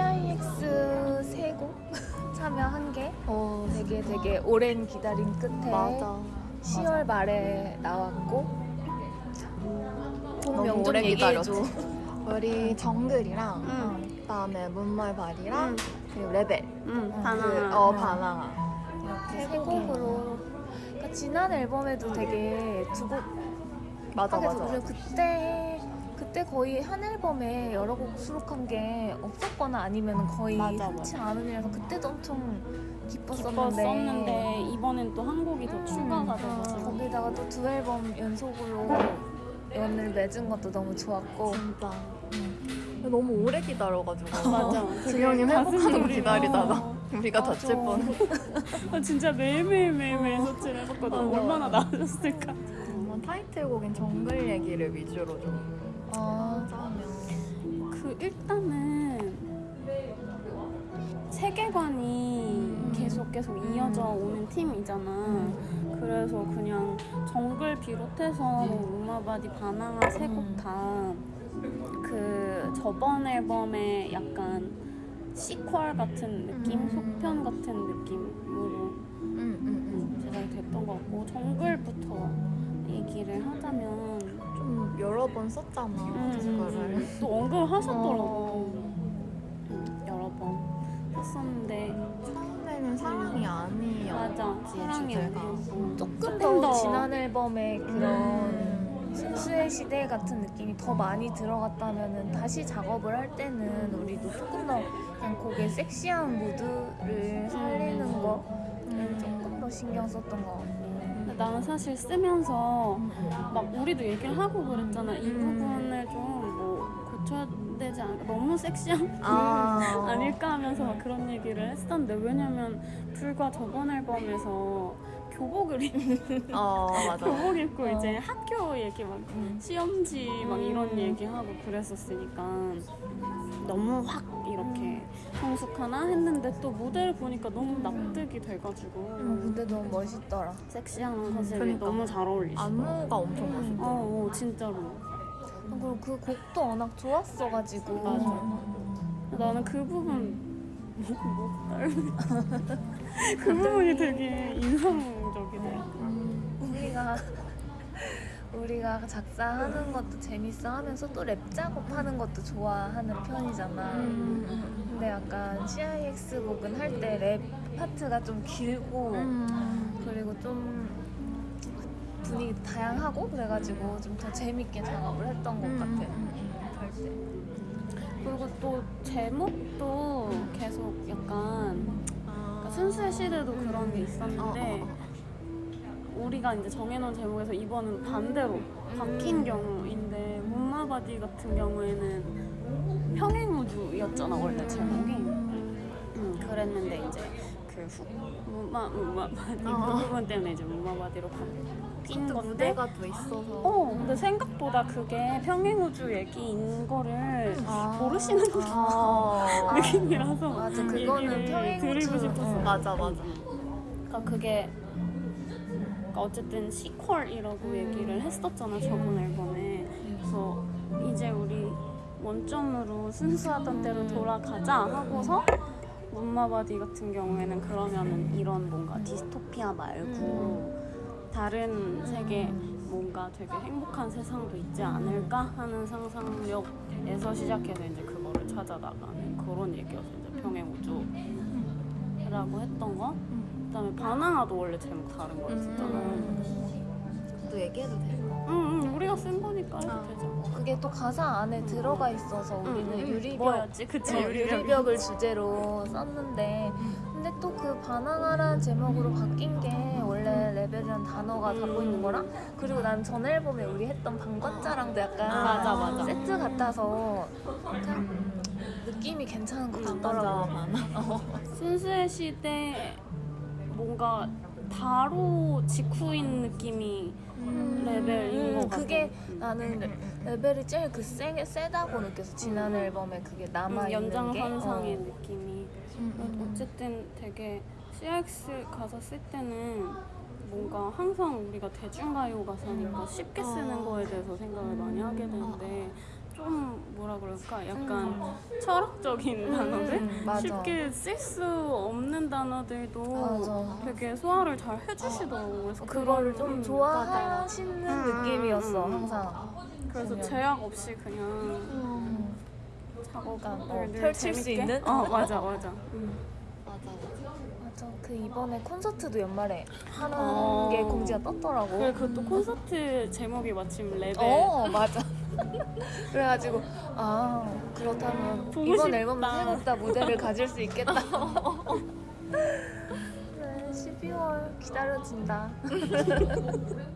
TIX 세곡 참여한 게 어, 되게 되게 오랜 기다림 끝에 맞아. 10월 말에 나왔고 음. 봄 명절 얘기해줘. 우리 정글이랑 응. 그다음에 문말발이랑 응. 그리고 레벨. 그 응, 어, 그, 어 바나나. 이렇게 세 곡으로. 그러니까 지난 앨범에도 되게 두곡 맞아 맞아. 그때 그때 거의 한 앨범에 여러 곡 수록한 게 없었거나 아니면 거의 맞아, 흔치 않은이라서 그때도 엄청 기뻤었는데, 기뻤었는데 이번엔 또 한 곡이 더 음, 추가가 돼가지고 거기다가 또 두 앨범 연속으로 연을 맺은 것도 너무 좋았고 진짜. 너무 오래 기다려가지고. 맞아. 가슴이 회복하는 거 기다리다가 어. 우리가 맞아. 다칠 뻔. 아, 진짜 매일매일 매일매일 서치를 해봤거든 맞아. 얼마나 나아졌을까 타이틀곡인 정글 얘기를 위주로 좀 아, 짜면. 그 일단은 세계관이 계속 계속 이어져 오는 팀이잖아. 그래서 그냥 정글 비롯해서 뭐 우마바디 바나나 세 곡 다 그 저번 앨범의 약간 시퀄 같은 느낌, 음. 속편 같은 느낌으로 제작이 됐던 것 같고 정글부터 얘기를 하자면 여러 번 썼잖아. 음, 그거를. 또 언급하셨더라고. 어. 음, 여러 번 했었는데 처음에는 사랑이 아니었지. 맞아 사랑이 주제가. 아니었고 조금 더, 더- 지난 앨범에 그런 음. 순수의 시대 같은 느낌이 더 많이 들어갔다면 다시 작업을 할 때는 우리도 조금 더 그냥 곡의 섹시한 무드를 살리는 거를 조금 더 신경 썼던 것 근데 나는 사실 쓰면서 막 우리도 얘기를 하고 그랬잖아 이 음. 부분을 좀 뭐 고쳐야 되지 않을까 너무 섹시한 아. 아닐까 하면서 막 그런 얘기를 했었는데 왜냐면 불과 저번 앨범에서 교복을 입- 어. 교복 입고 어. 이제 학교 얘기 막 시험지 막 이런 얘기하고 그랬었으니까 너무 확 이렇 게 성숙하나 했는데 또 무대를 보니까 너무 납득이 돼가지고. 음, 근데 너무 멋있더라. 섹시한 컨셉이 그러니까. 너무 잘 어울리시고 안무가 엄청 어, 멋있다. 어 진짜로. 그리고 그 곡도 워낙 좋았어가지고. 맞아. 나는 그 부분 떨고 그 부분이 되게 인상적이더라 우리가 우리가 작사하는 것도 재밌어 하면서 또 랩 작업하는 것도 좋아하는 편이잖아. 음, 근데 약간 CIX 곡은 할 때 랩 파트가 좀 길고 음. 그리고 좀 분위기 다양하고 그래가지고 좀 더 재밌게 작업을 했던 것 음, 같아. 음, 할 때. 그리고 또 제목도 계속 약간 아. 그러니까 순수의 시대도 그런 게 있었는데 어, 어, 우리가 이제 정해놓은 제목에서 이번은 반대로 바뀐 음. 경우인데 문마바디 같은 경우에는 평행우주였잖아 원래 제목이 음, 그랬는데 이제 그 후, 문마 문마바디 어. 그 부분 때문에 이제 문마바디로 바뀐 또 건데 무대가 또 있어서. 어 근데 생각보다 그게 평행우주 얘기인 거를 아. 모르시는 아. 느낌이라서 맞아, 그거는 평행우주. 드리고 싶었어. 어. 맞아, 맞아. 그러니까 그게 그러니까 어쨌든 시퀄이라고 음. 얘기를 했었잖아 저번 앨범에. 그래서 이제 우리 원점으로 순수하던 대로 돌아가자 하고서 문마바디 같은 경우에는 그러면은 이런 뭔가 디스토피아 말고 다른 세계 뭔가 되게 행복한 세상도 있지 않을까 하는 상상력에서 시작해서 이제 그거를 찾아 나가는 그런 얘기였어 이제 평행 우주라고 했던 거. 그다음에 바나나도 원래 제목 다른 거였었잖아. 음. 또 얘기해도 돼. 응, 응, 우리가 쓴 거니까 해도 아. 되죠. 그게 또 가사 안에 들어가 있어서 우리는 응, 응. 유리벽 뭐였지? 그치, 어, 유리벽. 유리벽 을 주제로 썼는데 근데 또 그 반항아라는 제목으로 바뀐 게 원래 rebel이라는 단어가 담고 있는 거랑 그리고 난 전 앨범에 우리 했던 방관자랑도 약간 아, 맞아, 맞아. 세트 같아서 느낌이 괜찮은 것 같더라고 반항아. 순수의 시대 뭔가 바로 직후인 느낌이 rebel인 것 같아. 그게 음. 나는 re- rebel이 제일 그 세, 세다고 느껴서 지난 음. 앨범에 그게 음, 남아있는 게 연장선상의 어. 느낌이 음, 어쨌든 되게 CX 가사 쓸 때는 뭔가 항상 우리가 대중가요 가사니까 쉽게 쓰는 어. 거에 대해서 생각을 많이 하게 되는데 좀 뭐라 그럴까 약간 음. 철학적인 단어들 음, 맞아. 쉽게 쓸 수 없는 단어들도 맞아. 되게 소화를 잘 해주시더라고요. 그래서 그거를 그런- 좀 음, 좋아하시는. 느낌이었어 음, 음. 항상. 그래서. 제약 없이 그냥 음. 작업을 어, 늘 펼칠 수 재밌게? 있는? 어 맞아 맞아. 음. 맞아. 그 이번에 콘서트도 연말에 하는 어. 게 공지가 떴더라고. 그래 그것도 콘서트 제목이 마침 레벨. 어 맞아. 그래가지고 아 그렇다면 이번 싶다. 앨범은 세곡 다 무대를 가질 수 있겠다. 그래 12월 기다려진다.